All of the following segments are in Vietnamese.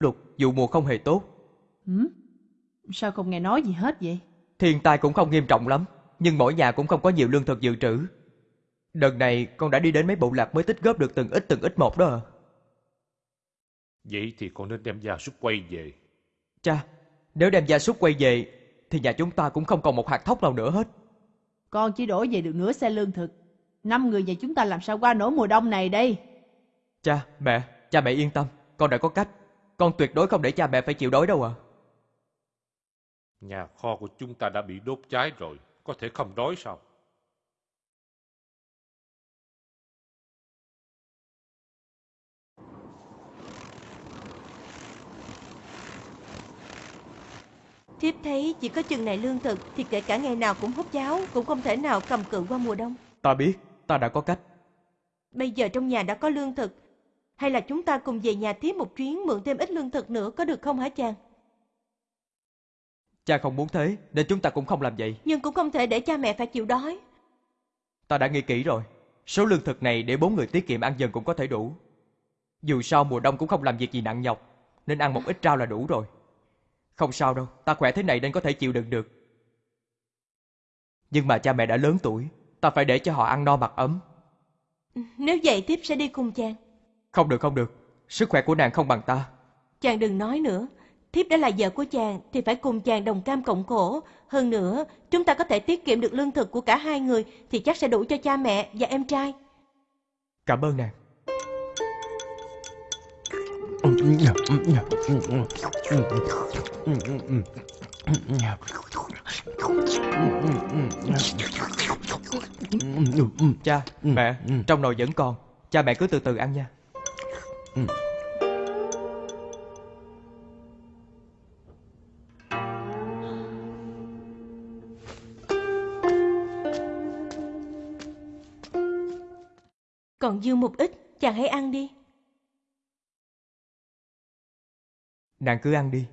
lụt, vụ mùa không hề tốt. Hử? Sao không nghe nói gì hết vậy? Thiên tai cũng không nghiêm trọng lắm, nhưng mỗi nhà cũng không có nhiều lương thực dự trữ. Đợt này con đã đi đến mấy bộ lạc mới tích góp được từng ít từng ít một đó à. Vậy thì con nên đem gia súc quay về. Cha, nếu đem gia súc quay về, thì nhà chúng ta cũng không còn một hạt thóc nào nữa hết. Con chỉ đổ về được nửa xe lương thực. Năm người nhà chúng ta làm sao qua nổi mùa đông này đây? Cha, mẹ, cha mẹ yên tâm, con đã có cách. Con tuyệt đối không để cha mẹ phải chịu đói đâu à. Nhà kho của chúng ta đã bị đốt cháy rồi, có thể không đói sao? Thiếp thấy chỉ có chừng này lương thực thì kể cả ngày nào cũng hút cháo cũng không thể nào cầm cự qua mùa đông. Ta biết, ta đã có cách. Bây giờ trong nhà đã có lương thực. Hay là chúng ta cùng về nhà thiếp một chuyến mượn thêm ít lương thực nữa có được không hả chàng? Cha không muốn thế, nên chúng ta cũng không làm vậy. Nhưng cũng không thể để cha mẹ phải chịu đói. Ta đã nghĩ kỹ rồi. Số lương thực này để bốn người tiết kiệm ăn dần cũng có thể đủ. Dù sao mùa đông cũng không làm việc gì nặng nhọc, nên ăn một ít rau là đủ rồi. Không sao đâu, ta khỏe thế này nên có thể chịu đựng được. Nhưng mà cha mẹ đã lớn tuổi, ta phải để cho họ ăn no mặc ấm. Nếu vậy thiếp sẽ đi cùng chàng. Không được không được, sức khỏe của nàng không bằng ta. Chàng đừng nói nữa. Thiếp đã là vợ của chàng thì phải cùng chàng đồng cam cộng khổ. Hơn nữa, chúng ta có thể tiết kiệm được lương thực của cả hai người thì chắc sẽ đủ cho cha mẹ và em trai. Cảm ơn nàng. Cha, mẹ, trong nồi vẫn còn. Cha mẹ cứ từ từ ăn nha. Còn dư một ít, chàng hãy ăn đi. Nàng cứ ăn đi.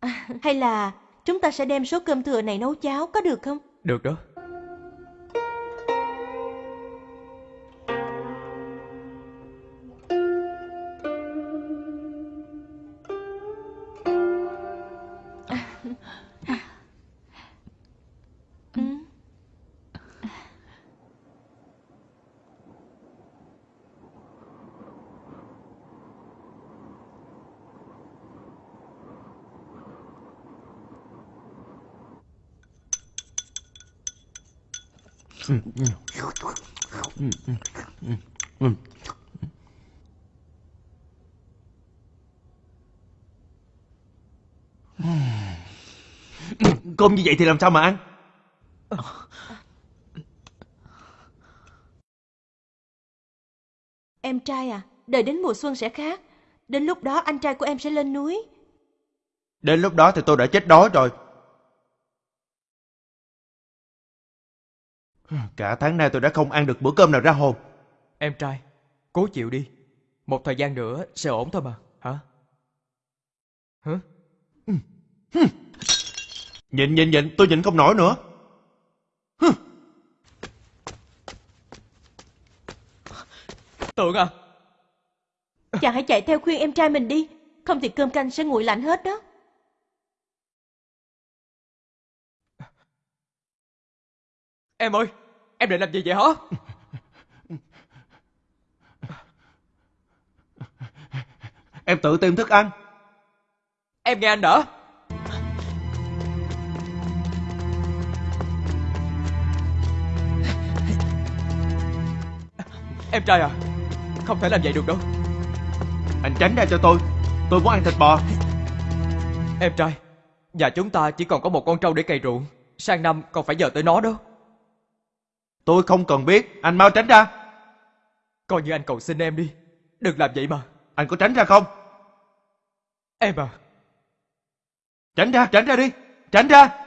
À, hay là chúng ta sẽ đem số cơm thừa này nấu cháo có được không? Được đó. Cơm như vậy thì làm sao mà ăn? Em trai à, đợi đến mùa xuân sẽ khác. Đến lúc đó anh trai của em sẽ lên núi. Đến lúc đó thì tôi đã chết đói rồi. Cả tháng nay tôi đã không ăn được bữa cơm nào ra hồn. Em trai, cố chịu đi. Một thời gian nữa sẽ ổn thôi mà, hả? Hả? Nhịn nhịn nhịn, tôi nhịn không nổi nữa. Tượng à, Chàng hãy chạy theo khuyên em trai mình đi. Không thì cơm canh sẽ nguội lạnh hết đó. em ơi, em định làm gì vậy hả? Em tự tìm thức ăn. Em nghe anh đỡ. Em trai à, không thể làm vậy được đâu. Anh tránh ra cho tôi. Tôi muốn ăn thịt bò. Em trai, nhà chúng ta chỉ còn có một con trâu để cày ruộng. Sang năm còn phải nhờ tới nó đó. Tôi không cần biết. Anh mau tránh ra. Coi như anh cầu xin em đi. Đừng làm vậy mà. Anh có tránh ra không? Em à, Tránh ra, tránh ra đi. Tránh ra.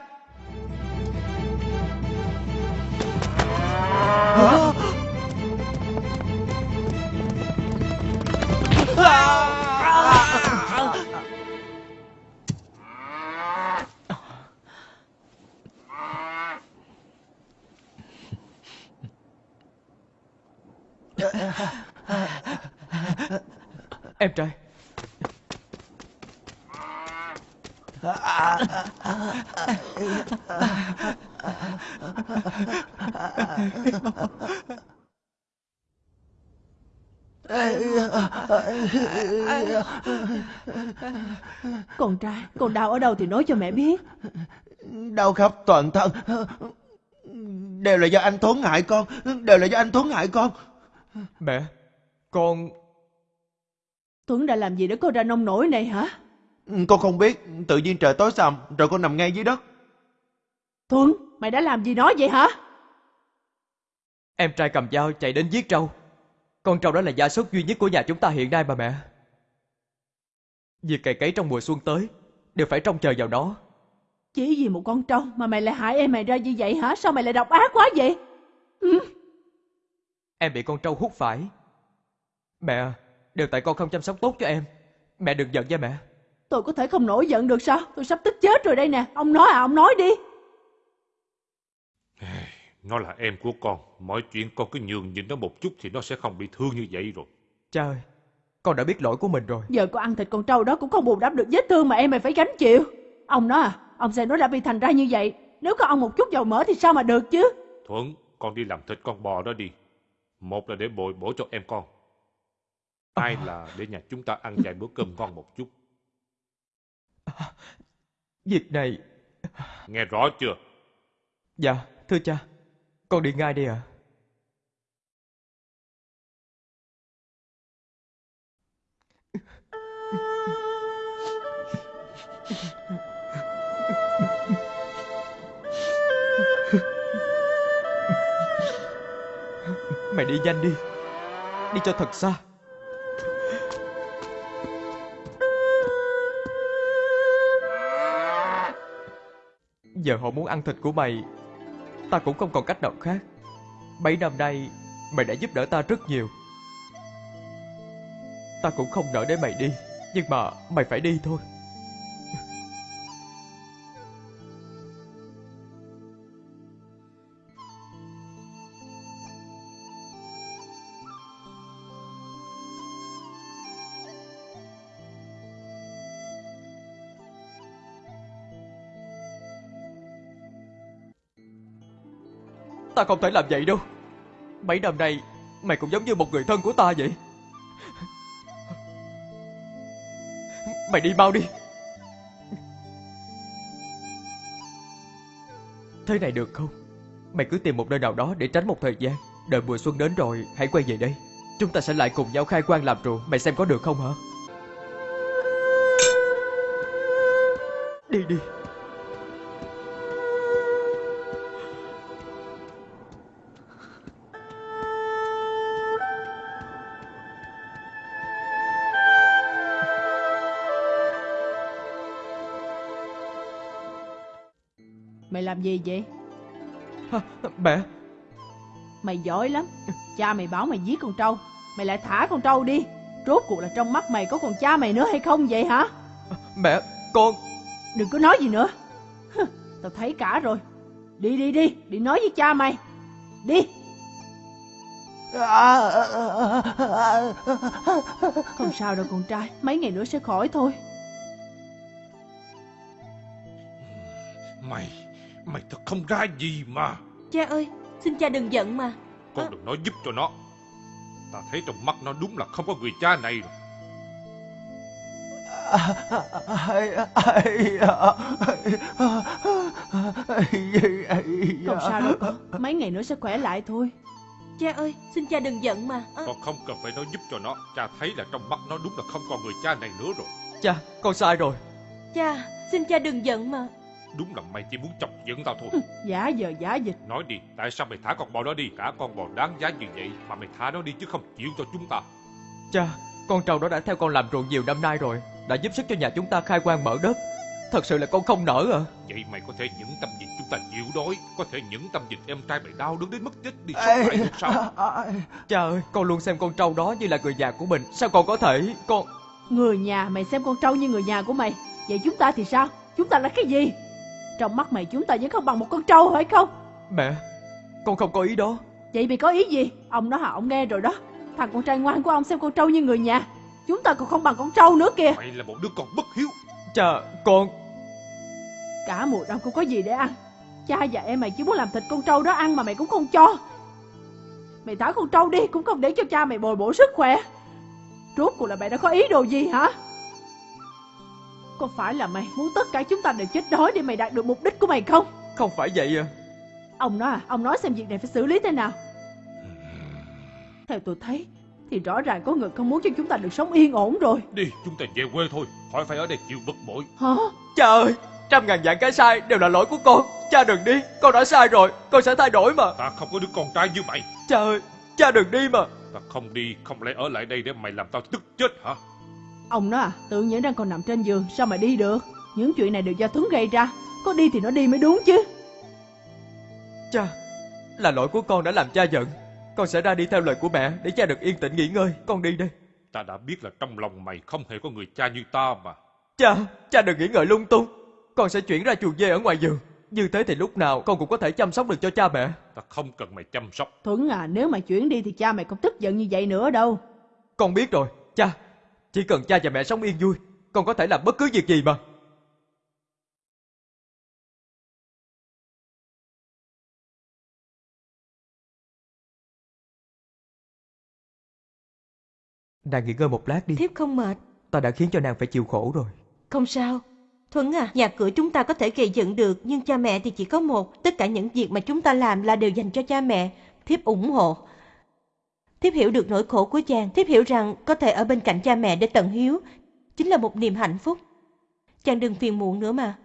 Em trai. Con trai, con đau ở đâu thì nói cho mẹ biết. Đau khắp toàn thân. Đều là do anh Tuấn hại con. Đều là do anh Tuấn hại con. Mẹ, con... Tuấn đã làm gì để con ra nông nổi này hả? Con không biết. Tự nhiên trời tối sầm. Rồi con nằm ngay dưới đất. Tuấn, mày đã làm gì nó vậy hả? Em trai cầm dao chạy đến giết trâu. Con trâu đó là gia súc duy nhất của nhà chúng ta hiện nay mà mẹ. Việc cày cấy trong mùa xuân tới đều phải trông chờ vào nó. Chỉ vì một con trâu mà mày lại hại em mày ra như vậy hả? Sao mày lại độc ác quá vậy? Em bị con trâu hút phải. Mẹ, đều tại con không chăm sóc tốt cho em. Mẹ đừng giận nha mẹ. Tôi có thể không nổi giận được sao? Tôi sắp tức chết rồi đây nè. Ông nói à, ông nói đi. Nó là em của con. Mọi chuyện con cứ nhường nhịn nó một chút thì nó sẽ không bị thương như vậy rồi. Cha ơi, con đã biết lỗi của mình rồi. Giờ con ăn thịt con trâu đó cũng không bù đắp được vết thương mà em mày phải gánh chịu. Ông nói à, ông xem nó đã bị thành ra như vậy. Nếu có ông một chút dầu mỡ thì sao mà được chứ? Thuận, con đi làm thịt con bò đó đi. Một là để bồi bổ cho em con. Hai là để nhà chúng ta ăn vài bữa cơm ngon một chút. Việc này... Nghe rõ chưa? Dạ, thưa cha. Con đi ngay đi ạ. Mày đi nhanh đi. Đi cho thật xa. Giờ họ muốn ăn thịt của mày. Ta cũng không còn cách nào khác. Mấy năm nay, Mày đã giúp đỡ ta rất nhiều. Ta cũng không nỡ để mày đi, Nhưng mà mày phải đi thôi. Ta không thể làm vậy đâu. Mấy năm nay, Mày cũng giống như một người thân của ta vậy. Mày đi mau đi. Thế này được không? Mày cứ tìm một nơi nào đó để tránh một thời gian. Đợi mùa xuân đến rồi, hãy quay về đây. Chúng ta sẽ lại cùng nhau khai quang làm ruộng. Mày xem có được không hả? Đi đi. Làm gì vậy? Hả, Mẹ Mày giỏi lắm. Cha mày bảo mày giết con trâu. Mày lại thả con trâu đi. Rốt cuộc là trong mắt mày có còn cha mày nữa hay không vậy hả? Mẹ Con Đừng có nói gì nữa. Hừ, Tao thấy cả rồi. Đi đi đi, đi nói với cha mày. Đi. Không sao đâu con trai, mấy ngày nữa sẽ khỏi thôi. Mày, mày thật không ra gì mà. Cha ơi, xin cha đừng giận mà. Con đừng nói giúp cho nó. Ta thấy trong mắt nó đúng là không có người cha này rồi. Không sao đâu con, mấy ngày nữa sẽ khỏe lại thôi. Cha ơi, xin cha đừng giận mà. Ơ, Con không cần phải nói giúp cho nó. Cha thấy là trong mắt nó đúng là không còn người cha này nữa rồi. Cha con sai rồi cha, xin cha đừng giận mà. Đúng là mày chỉ muốn chọc giận tao thôi. Giả giờ giả dịch. Nói đi, tại sao mày thả con bò đó đi? Cả con bò đáng giá như vậy mà mày thả nó đi chứ không chịu cho chúng ta. Cha Con trâu đó đã theo con làm ruộng nhiều năm nay rồi Đã giúp sức cho nhà chúng ta khai quang mở đất Thật sự là con không nỡ à Vậy mày có thể những tâm nhìn chúng ta chịu đói Có thể những tâm nhìn em trai mày đau đớn đến mất chết đi sống lại được sao Cha ơi con luôn xem con trâu đó như là người nhà của mình Sao con có thể Con Người nhà mày xem con trâu như người nhà của mày. Vậy chúng ta thì sao? Chúng ta là cái gì? Trong mắt mày chúng ta vẫn không bằng một con trâu phải không? Mẹ Con không có ý đó Vậy mày có ý gì? Ông nói hả ông nghe rồi đó. Thằng con trai ngoan của ông xem con trâu như người nhà. Chúng ta còn không bằng con trâu nữa kìa. Mày là một đứa con bất hiếu Cha con Cả mùa đông không có gì để ăn. Cha và em mày chỉ muốn làm thịt con trâu đó ăn mà mày cũng không cho. Mày thả con trâu đi cũng không để cho cha mày bồi bổ sức khỏe. Rốt cuộc là mày đã có ý đồ gì hả? Có phải là mày muốn tất cả chúng ta đều chết đói để mày đạt được mục đích của mày không? Không phải vậy à. Ông nói à, ông nói xem việc này phải xử lý thế nào. Theo tôi thấy, thì rõ ràng có người không muốn cho chúng ta được sống yên ổn rồi. Đi, chúng ta về quê thôi. Khỏi phải ở đây chịu bực bội. Hả? Cha ơi, trăm ngàn vạn cái sai đều là lỗi của con. Cha đừng đi, con đã sai rồi, con sẽ thay đổi mà. Ta không có đứa con trai như mày. Cha ơi, cha đừng đi mà. Ta không đi, không lẽ ở lại đây để mày làm tao tức chết hả? Ông nói à, tự nhiên đang còn nằm trên giường, sao mà đi được? Những chuyện này đều do Tuấn gây ra. Có đi thì nó đi mới đúng chứ. Cha, là lỗi của con đã làm cha giận. Con sẽ ra đi theo lời của mẹ để cha được yên tĩnh nghỉ ngơi. Con đi đây. Ta đã biết là trong lòng mày không hề có người cha như ta mà. Cha, cha đừng nghĩ ngợi lung tung. Con sẽ chuyển ra chuồng dê ở ngoài giường. Như thế thì lúc nào con cũng có thể chăm sóc được cho cha mẹ. Ta không cần mày chăm sóc. Tuấn à, nếu mà chuyển đi thì cha mày không tức giận như vậy nữa đâu. Con biết rồi, cha. Chỉ cần cha và mẹ sống yên vui, con có thể làm bất cứ việc gì mà. Nàng nghỉ ngơi một lát đi. Thiếp không mệt. Ta đã khiến cho nàng phải chịu khổ rồi. Không sao. Thuấn à, nhà cửa chúng ta có thể gây dựng được, nhưng cha mẹ thì chỉ có một. Tất cả những việc mà chúng ta làm là đều dành cho cha mẹ. Thiếp ủng hộ. Thiếp hiểu được nỗi khổ của chàng. Thiếp hiểu rằng có thể ở bên cạnh cha mẹ để tận hiếu. Chính là một niềm hạnh phúc. Chàng đừng phiền muộn nữa mà.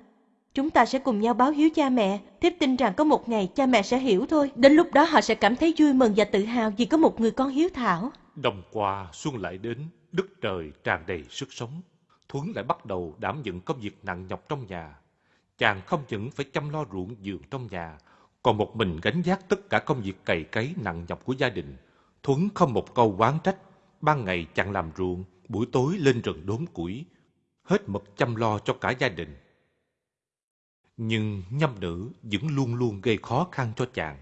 Chúng ta sẽ cùng nhau báo hiếu cha mẹ. Thiếp tin rằng có một ngày cha mẹ sẽ hiểu thôi. Đến lúc đó họ sẽ cảm thấy vui mừng và tự hào vì có một người con hiếu thảo. Đông qua xuân lại đến, đất trời tràn đầy sức sống. Thuấn lại bắt đầu đảm nhận công việc nặng nhọc trong nhà. Chàng không những phải chăm lo ruộng vườn trong nhà, còn một mình gánh vác tất cả công việc cày cấy nặng nhọc của gia đình. Thuấn không một câu oán trách. Ban ngày chẳng làm ruộng, buổi tối lên rừng đốn củi. Hết mực chăm lo cho cả gia đình. Nhưng nhâm nữ vẫn luôn luôn gây khó khăn cho chàng.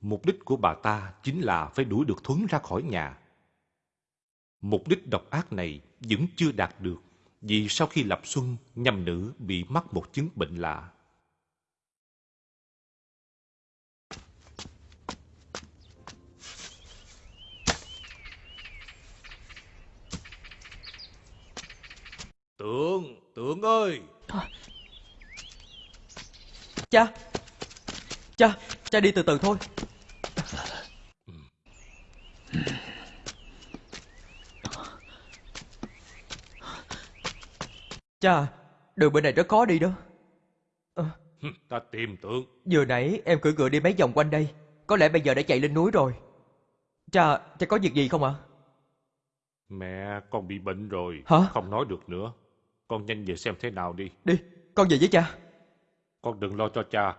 Mục đích của bà ta chính là phải đuổi được Thuấn ra khỏi nhà. Mục đích độc ác này vẫn chưa đạt được vì sau khi lập xuân, nhâm nữ bị mắc một chứng bệnh lạ. Tượng, tượng ơi! Cha! Cha! Cha đi từ từ thôi. Cha, đường bên này rất khó đi đó. Ờ, Ta tìm tượng. vừa nãy em cưỡi ngựa đi mấy vòng quanh đây. Có lẽ bây giờ đã chạy lên núi rồi. Cha, cha có việc gì không ạ? Mẹ, con bị bệnh rồi. Hả? Không nói được nữa. Con nhanh về xem thế nào đi. Đi, con về với cha. Con đừng lo cho cha.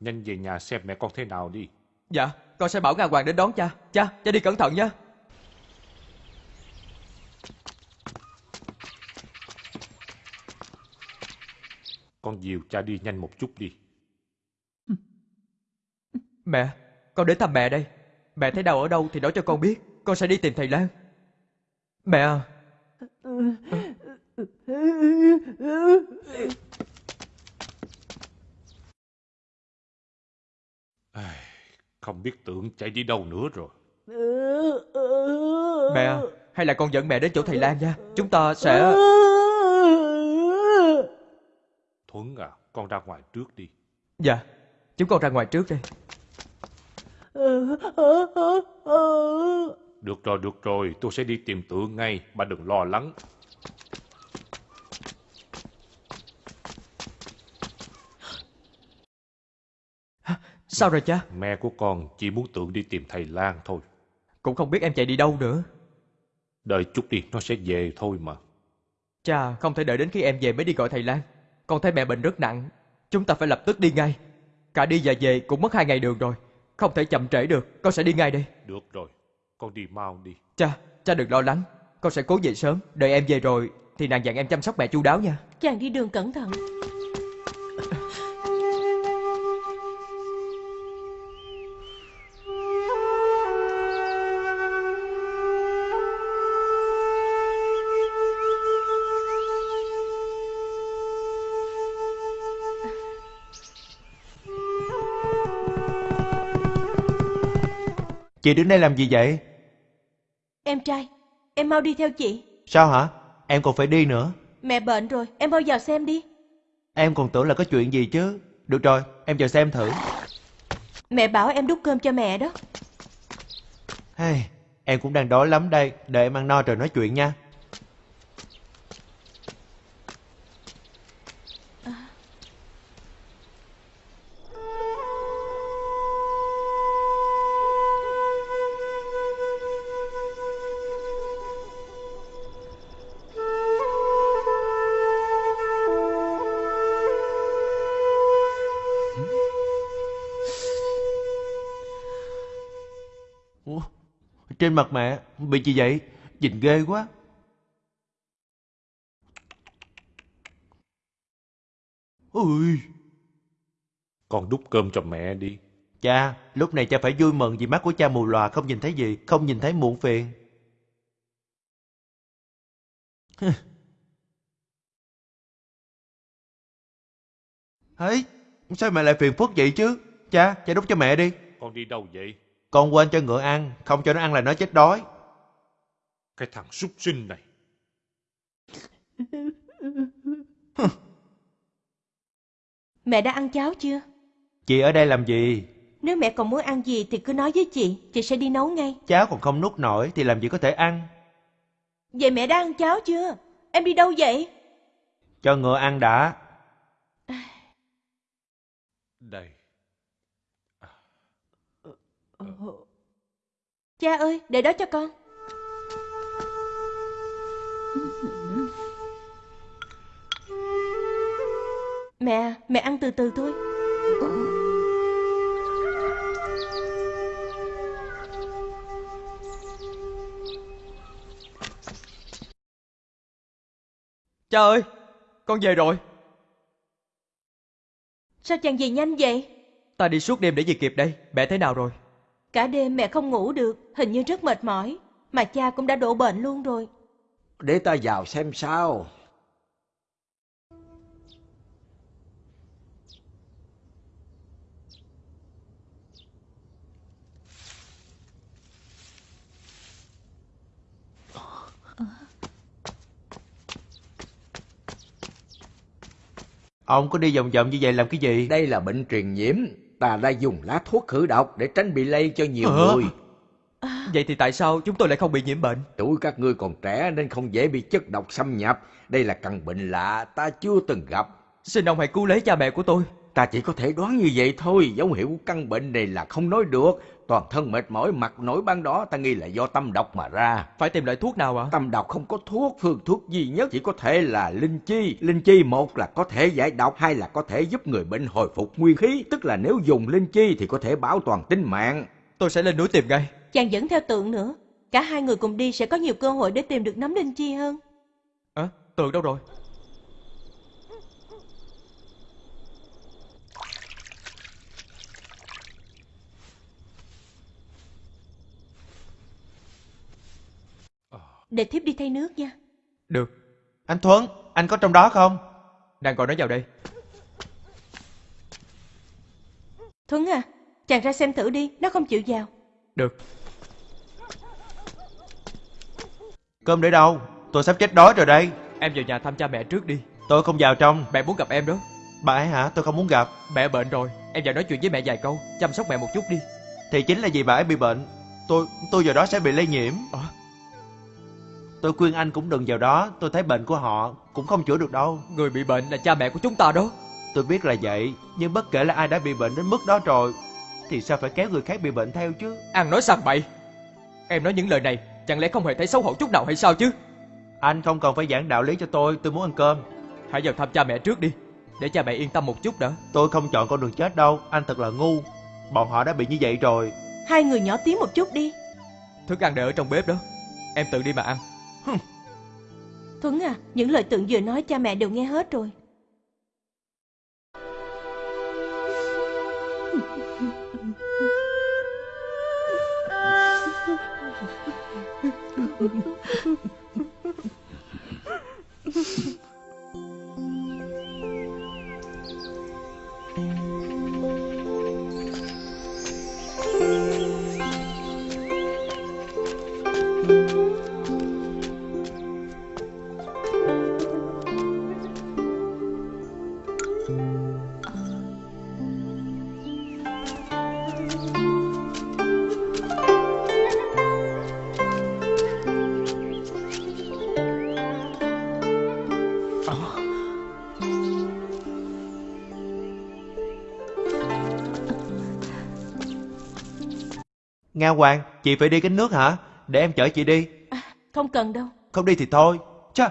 Nhanh về nhà xem mẹ con thế nào đi. Dạ, con sẽ bảo Nga Hoàng đến đón cha. Cha, cha đi cẩn thận nha. Con dìu cha đi nhanh một chút đi. Mẹ, con đến thăm mẹ đây. Mẹ thấy đau ở đâu thì nói cho con biết. Con sẽ đi tìm thầy Lan. Mẹ à, Không biết tượng chạy đi đâu nữa rồi. mẹ hay là con dẫn mẹ đến chỗ thầy Lan nha. Chúng ta sẽ... Thuấn à, con ra ngoài trước đi. Dạ, chúng con ra ngoài trước đây. Được rồi, được rồi, tôi sẽ đi tìm tượng ngay, bà đừng lo lắng. Sao rồi cha? Mẹ của con chỉ muốn tượng đi tìm thầy Lan thôi. Cũng không biết em chạy đi đâu nữa. Đợi chút đi, nó sẽ về thôi mà. Cha, không thể đợi đến khi em về mới đi gọi thầy Lan. Con thấy mẹ bệnh rất nặng. Chúng ta phải lập tức đi ngay. Cả đi và về cũng mất hai ngày đường rồi. Không thể chậm trễ được. Con sẽ đi ngay đây. Được rồi, con đi mau đi. Cha, cha đừng lo lắng. Con sẽ cố về sớm. Đợi em về rồi thì nàng dặn em chăm sóc mẹ chu đáo nha. Chàng đi đường cẩn thận. Chị đứng đây làm gì vậy? Em trai, em mau đi theo chị. Sao hả? Em còn phải đi nữa. Mẹ bệnh rồi, em mau vào xem đi. Em còn tưởng là có chuyện gì chứ. Được rồi, em vào xem thử. Mẹ bảo em đút cơm cho mẹ đó. Hey, em cũng đang đói lắm đây. Đợi em ăn no rồi nói chuyện nha. Trên mặt mẹ bị gì vậy? Nhìn ghê quá. Ui, Con đút cơm cho mẹ đi. cha, lúc này cha phải vui mừng vì mắt của cha mù lòa không nhìn thấy gì, không nhìn thấy muộn phiền. Ấy, sao mẹ lại phiền phức vậy chứ? Cha, cha đút cho mẹ đi. Con đi đâu vậy? Con quên cho ngựa ăn, không cho nó ăn là nó chết đói. Cái thằng súc sinh này. Mẹ đã ăn cháo chưa? Chị ở đây làm gì? Nếu mẹ còn muốn ăn gì thì cứ nói với chị, chị sẽ đi nấu ngay. Cháu còn không nuốt nổi thì làm gì có thể ăn. Vậy mẹ đã ăn cháo chưa? Em đi đâu vậy? Cho ngựa ăn đã. Đây. Cha ơi, để đó cho con. Mẹ, mẹ ăn từ từ thôi. Cha ơi, con về rồi. Sao chàng về nhanh vậy? Ta đi suốt đêm để về kịp đây. Mẹ thế nào rồi? Cả đêm mẹ không ngủ được, hình như rất mệt mỏi. Mà cha cũng đã đổ bệnh luôn rồi. Để ta vào xem sao. Ông có đi vòng vòng như vậy làm cái gì? Đây là bệnh truyền nhiễm. Ta đã dùng lá thuốc khử độc để tránh bị lây cho nhiều Ờ. người. Vậy thì tại sao chúng tôi lại không bị nhiễm bệnh? Tuổi các ngươi còn trẻ nên không dễ bị chất độc xâm nhập. Đây là căn bệnh lạ ta chưa từng gặp. Xin ông hãy cứu lấy cha mẹ của tôi. Ta chỉ có thể đoán như vậy thôi. Dấu hiệu của căn bệnh này là không nói được. Toàn thân mệt mỏi, mặt nổi ban đó ta nghi là do tâm độc mà ra. Phải tìm loại thuốc nào ạ? Tâm độc không có thuốc, phương thuốc duy nhất chỉ có thể là linh chi. Linh chi một là có thể giải độc, hai là có thể giúp người bệnh hồi phục nguyên khí. Tức là nếu dùng linh chi thì có thể bảo toàn tính mạng. Tôi sẽ lên núi tìm ngay. Chàng dẫn theo tượng nữa. Cả hai người cùng đi sẽ có nhiều cơ hội để tìm được nấm linh chi hơn. À, tượng đâu rồi? Để thiếp đi thay nước nha. Được, Anh Thuấn, anh có trong đó không? đang gọi nó vào đây. Thuấn à, chàng ra xem thử đi, nó không chịu vào. Được, Cơm để đâu? Tôi sắp chết đói rồi đây. em vào nhà thăm cha mẹ trước đi. Tôi không vào trong. Mẹ muốn gặp em đó. Bà ấy hả? Tôi không muốn gặp. Mẹ bệnh rồi, em vào nói chuyện với mẹ vài câu, chăm sóc mẹ một chút đi. Thì chính là vì bà ấy bị bệnh. Tôi tôi vào đó sẽ bị lây nhiễm. Ờ. Tôi khuyên anh cũng đừng vào đó. Tôi thấy bệnh của họ cũng không chữa được đâu. Người bị bệnh là cha mẹ của chúng ta đó. Tôi biết là vậy. Nhưng bất kể là ai đã bị bệnh đến mức đó rồi. Thì sao phải kéo người khác bị bệnh theo chứ? Ăn nói sằng bậy. Em nói những lời này, chẳng lẽ không hề thấy xấu hổ chút nào hay sao chứ? Anh không cần phải giảng đạo lý cho tôi. Tôi muốn ăn cơm. Hãy vào thăm cha mẹ trước đi, để cha mẹ yên tâm một chút đã. Tôi không chọn con đường chết đâu. Anh thật là ngu. Bọn họ đã bị như vậy rồi. Hai người nhỏ tiếng một chút đi. Thức ăn để ở trong bếp đó. Em tự đi mà ăn. Thuấn à, những lời tượng vừa nói cha mẹ đều nghe hết rồi. Nga Hoàng, chị phải đi gánh nước hả? Để em chở chị đi. Không cần đâu. Không đi thì thôi. Chà.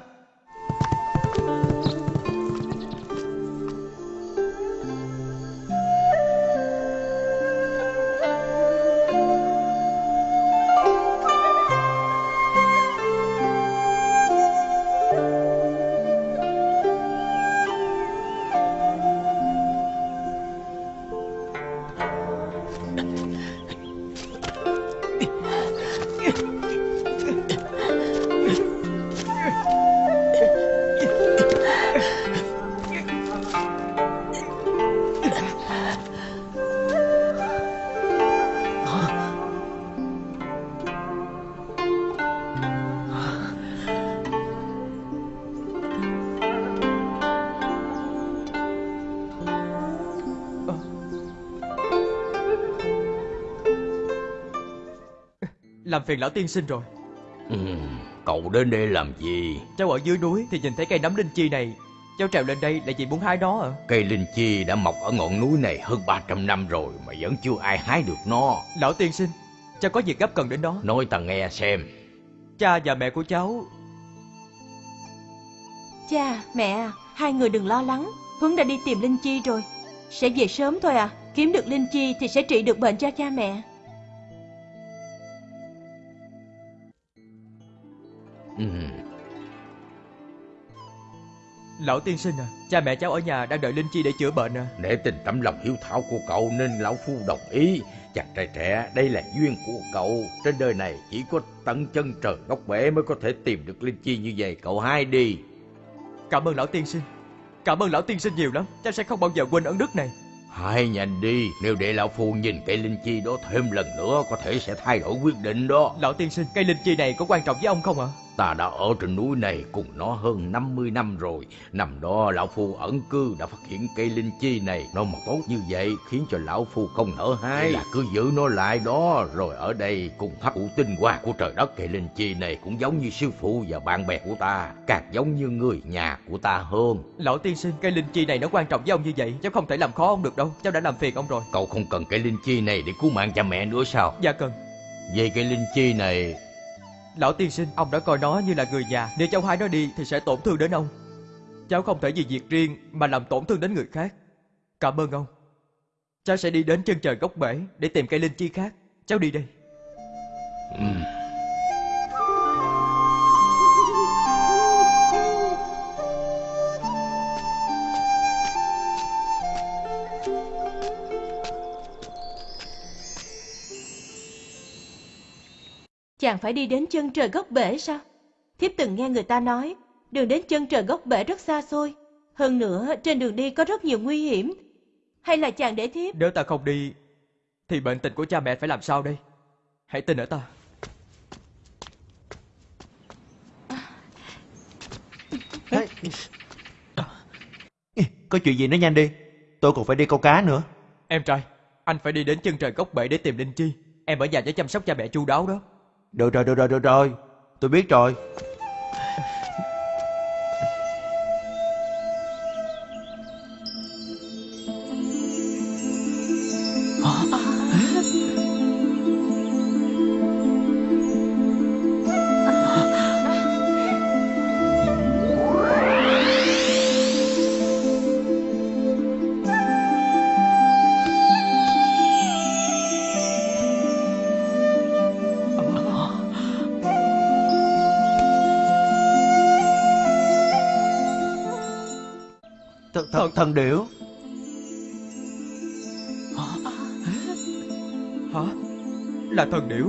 Làm phiền lão tiên sinh rồi Ừ, cậu đến đây làm gì? Cháu ở dưới núi thì nhìn thấy cây nấm linh chi này Cháu trèo lên đây là vì muốn hái nó à Cây linh chi đã mọc ở ngọn núi này hơn 300 năm rồi mà vẫn chưa ai hái được nó. Lão tiên sinh Cháu có việc gấp cần đến đó Nói ta nghe xem. Cha và mẹ của cháu Cha, mẹ à, hai người đừng lo lắng. Thuấn đã đi tìm Linh Chi rồi. Sẽ về sớm thôi à. Kiếm được Linh Chi thì sẽ trị được bệnh cho cha mẹ. Ừ, Lão tiên sinh à Cha mẹ cháu ở nhà đang đợi Linh Chi để chữa bệnh à để tình tấm lòng hiếu thảo của cậu nên lão phu đồng ý. Chàng trai trẻ, đây là duyên của cậu. Trên đời này chỉ có tận chân trời góc bể mới có thể tìm được linh chi như vậy. Cậu hai đi. Cảm ơn lão tiên sinh Cảm ơn lão tiên sinh nhiều lắm Cháu sẽ không bao giờ quên ơn đức này Hai nhanh đi, nếu để lão phu nhìn cây linh chi đó thêm lần nữa có thể sẽ thay đổi quyết định đó. Lão tiên sinh Cây linh chi này có quan trọng với ông không ạ Ta đã ở trên núi này cùng nó hơn 50 năm rồi. Năm đó lão phu ẩn cư đã phát hiện cây linh chi này nó mọc tốt như vậy khiến cho lão phu không nở hái. Là cứ giữ nó lại đó rồi ở đây cùng hấp thụ tinh hoa của trời đất. Cây linh chi này cũng giống như sư phụ và bạn bè của ta, càng giống như người nhà của ta hơn. Lão tiên sinh Cây linh chi này nó quan trọng với ông như vậy Cháu không thể làm khó ông được đâu Cháu đã làm phiền ông rồi Cậu không cần cây linh chi này để cứu mạng cha mẹ nữa sao? Dạ cần Về cây linh chi này Lão tiên sinh, Ông đã coi nó như là người nhà. Nếu cháu hai nó đi thì sẽ tổn thương đến ông. Cháu không thể vì việc riêng Mà làm tổn thương đến người khác. Cảm ơn ông. Cháu sẽ đi đến chân trời góc bể Để tìm cây linh chi khác. Cháu đi đây. Ừ. Chàng phải đi đến chân trời góc bể sao? Thiếp từng nghe người ta nói, đường đến chân trời góc bể rất xa xôi. Hơn nữa, trên đường đi có rất nhiều nguy hiểm. Hay là chàng để thiếp? Nếu ta không đi Thì bệnh tình của cha mẹ phải làm sao đây Hãy tin ở ta Có chuyện gì nói nhanh đi. Tôi còn phải đi câu cá nữa. Em trai Anh phải đi đến chân trời góc bể để tìm linh chi Em ở nhà để chăm sóc cha mẹ chu đáo đó được rồi, được rồi, được rồi. Tôi biết rồi. Thần, điểu. Hả Là thần điểu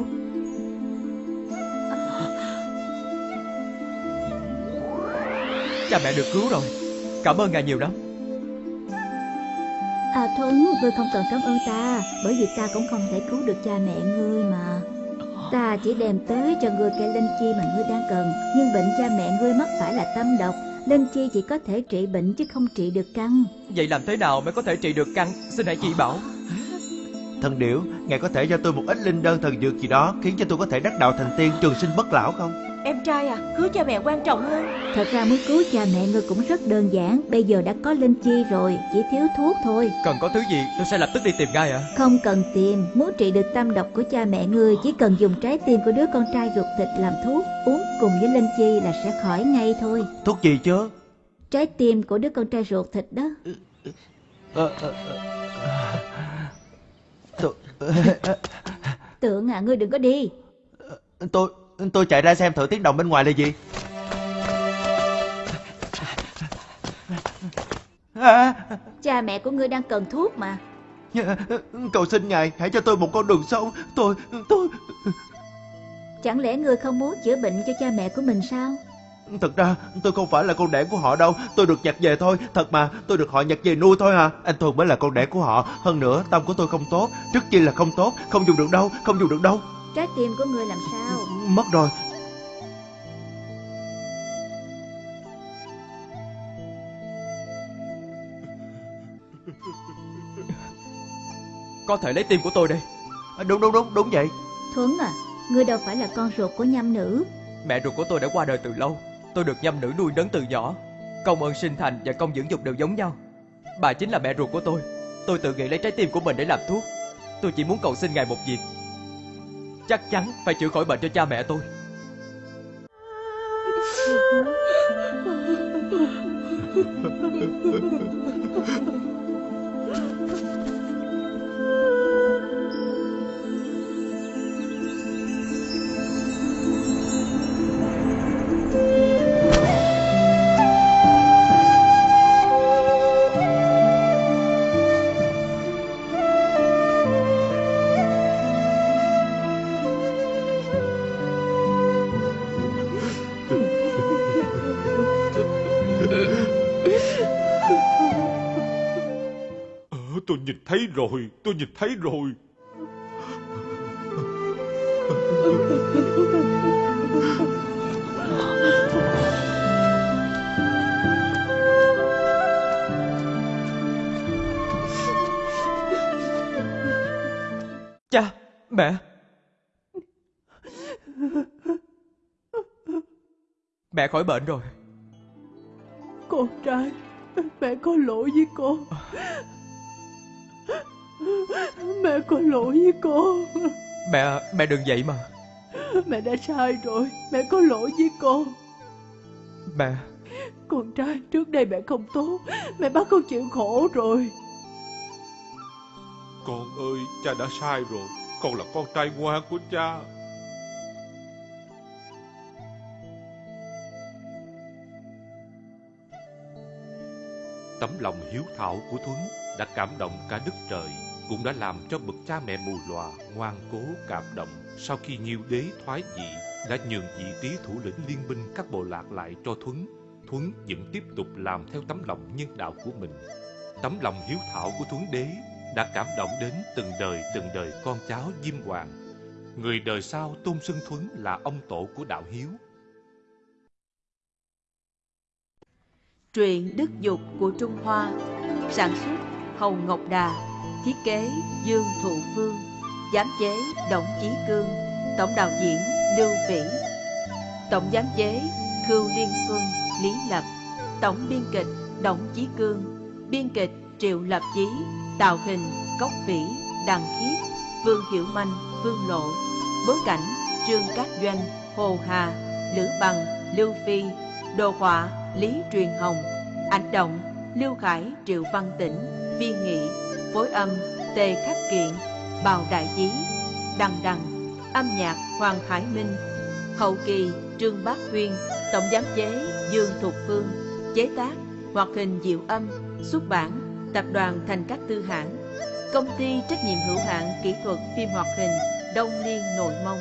Cha mẹ được cứu rồi Cảm ơn ngài nhiều lắm À Thuấn, ngươi không cần cảm ơn ta, bởi vì ta cũng không thể cứu được cha mẹ ngươi mà. Ta chỉ đem tới cho ngươi cây linh chi mà ngươi đang cần, nhưng bệnh cha mẹ ngươi mắc phải là tâm độc. Linh chi chỉ có thể trị bệnh chứ không trị được căn. Vậy làm thế nào mới có thể trị được căn? Xin hãy chỉ bảo. Thần điểu, ngài có thể cho tôi một ít linh đơn thần dược gì đó khiến cho tôi có thể đắc đạo thành tiên trường sinh bất lão không? Em trai à, cứu cha mẹ quan trọng hơn. Thật ra muốn cứu cha mẹ ngươi cũng rất đơn giản. Bây giờ đã có linh chi rồi Chỉ thiếu thuốc thôi. Cần có thứ gì tôi sẽ lập tức đi tìm ngay ạ. Không cần tìm. Muốn trị được tâm độc của cha mẹ ngươi Chỉ cần dùng trái tim của đứa con trai ruột thịt làm thuốc Uống cùng với linh chi là sẽ khỏi ngay thôi Thuốc gì chứ? Trái tim của đứa con trai ruột thịt đó. Tôi, Tượng à ngươi đừng có đi tôi, tôi chạy ra xem thử tiếng động bên ngoài là gì. À, Cha mẹ của ngươi đang cần thuốc mà cầu xin ngài hãy cho tôi một con đường sống. Tôi, tôi... Chẳng lẽ ngươi không muốn chữa bệnh cho cha mẹ của mình sao? Thật ra tôi không phải là con đẻ của họ đâu. Tôi được nhặt về thôi. Thật mà tôi được họ nhặt về nuôi thôi à. Anh Thuần mới là con đẻ của họ. Hơn nữa tâm của tôi không tốt. Trước chi là không tốt. Không dùng được đâu. Không dùng được đâu. Trái tim của ngươi làm sao? Mất rồi. Có thể lấy tim của tôi đây. À, Đúng đúng đúng. Đúng vậy. Thuấn à Ngươi đâu phải là con ruột của nhâm nữ. Mẹ ruột của tôi đã qua đời từ lâu. Tôi được nhâm nữ nuôi nấng từ nhỏ. Công ơn sinh thành và công dưỡng dục đều giống nhau. Bà chính là mẹ ruột của tôi. Tôi tự nghĩ lấy trái tim của mình để làm thuốc. Tôi chỉ muốn cầu xin ngài một việc. Chắc chắn phải chữa khỏi bệnh cho cha mẹ tôi thấy rồi, tôi nhìn thấy rồi. Cha, mẹ. Mẹ khỏi bệnh rồi. Con trai Mẹ có lỗi với con Mẹ có lỗi với con Mẹ, mẹ đừng vậy mà. Mẹ đã sai rồi Mẹ có lỗi với con Mẹ, Con trai trước đây mẹ không tốt Mẹ bắt con chịu khổ rồi. Con ơi, cha đã sai rồi. Con là con trai ngoan của cha. Tấm lòng hiếu thảo của Thuấn đã cảm động cả đất trời, cũng đã làm cho bậc cha mẹ mù lòa ngoan cố cảm động. Sau khi Nhiêu đế thoái vị, đã nhường vị trí thủ lĩnh liên minh các bộ lạc lại cho Thuấn. Thuấn vẫn tiếp tục làm theo tấm lòng nhân đạo của mình. Tấm lòng hiếu thảo của Thuấn đế đã cảm động đến từng đời từng đời con cháu Diêm Hoàng. Người đời sau tôn xưng Thuấn là ông tổ của đạo hiếu. Truyện Đức Dục của Trung Hoa Sản xuất Hồng Ngọc Đà Thiết kế Dương Thụ Phương. Giám chế Động Chí Cương. Tổng đạo diễn Lưu Vĩ. Tổng giám chế Khưu Liên Xuân, Lý Lập. Tổng biên kịch Động Chí Cương. Biên kịch Triệu Lập Chí. Tạo hình Cốc Vĩ, Đằng Khiết, Vương Hiểu Manh, Vương Lộ. Bối cảnh Trương Cát Doanh, Hồ Hà, Lữ Bằng, Lưu Phi. Đồ họa Lý Truyền Hồng. Ảnh động Lưu Khải, Triệu Văn Tĩnh, Viên Nghị. Phối âm Tề Khắc Kiện, Bào Đại Chí Đằng Đằng, Âm nhạc Hoàng Khải Minh, Hậu kỳ, Trương Bác Huyên, Tổng giám chế Dương Thục Phương, Chế tác, Hoạt hình Diệu Âm, Xuất bản, Tập đoàn Thành Các Tư Hãng, Công ty trách nhiệm hữu hạn kỹ thuật phim hoạt hình, Đông Liên Nội Mông.